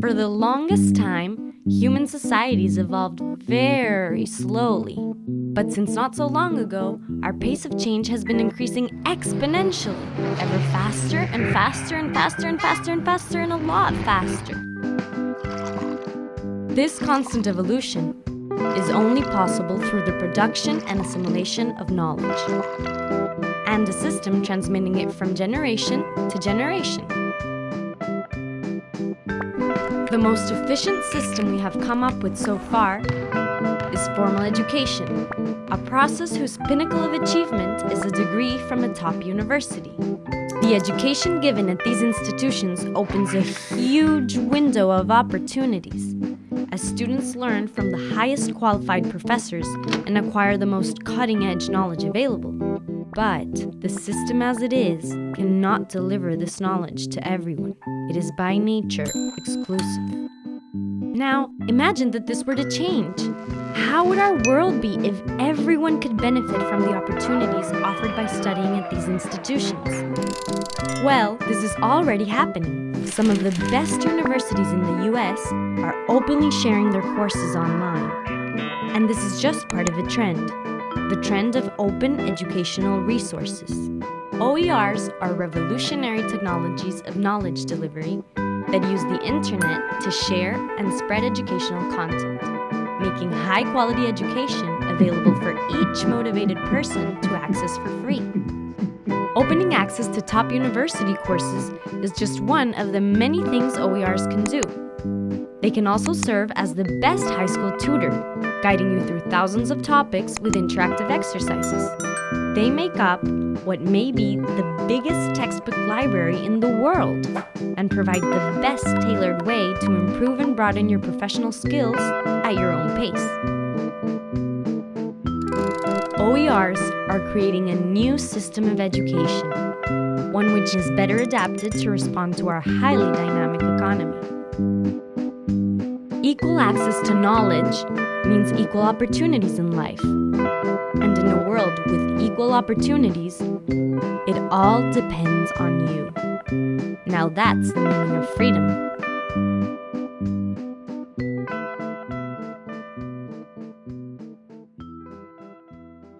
For the longest time, human societies evolved very slowly. But since not so long ago, our pace of change has been increasing exponentially, ever faster and faster and faster and faster and faster and a lot faster. This constant evolution is only possible through the production and assimilation of knowledge, and a system transmitting it from generation to generation. The most efficient system we have come up with so far is formal education, a process whose pinnacle of achievement is a degree from a top university. The education given at these institutions opens a huge window of opportunities as students learn from the highest qualified professors and acquire the most cutting-edge knowledge available. But the system as it is cannot deliver this knowledge to everyone. It is by nature exclusive. Now, imagine that this were to change. How would our world be if everyone could benefit from the opportunities offered by studying at these institutions? Well, this is already happening. Some of the best universities in the US are openly sharing their courses online. And this is just part of a trend the trend of open educational resources. OERs are revolutionary technologies of knowledge delivery that use the internet to share and spread educational content, making high-quality education available for each motivated person to access for free. Opening access to top university courses is just one of the many things OERs can do. They can also serve as the best high school tutor, guiding you through thousands of topics with interactive exercises. They make up what may be the biggest textbook library in the world and provide the best tailored way to improve and broaden your professional skills at your own pace. OERs are creating a new system of education, one which is better adapted to respond to our highly dynamic economy. Equal access to knowledge means equal opportunities in life. And in a world with equal opportunities, it all depends on you. Now that's the meaning of freedom.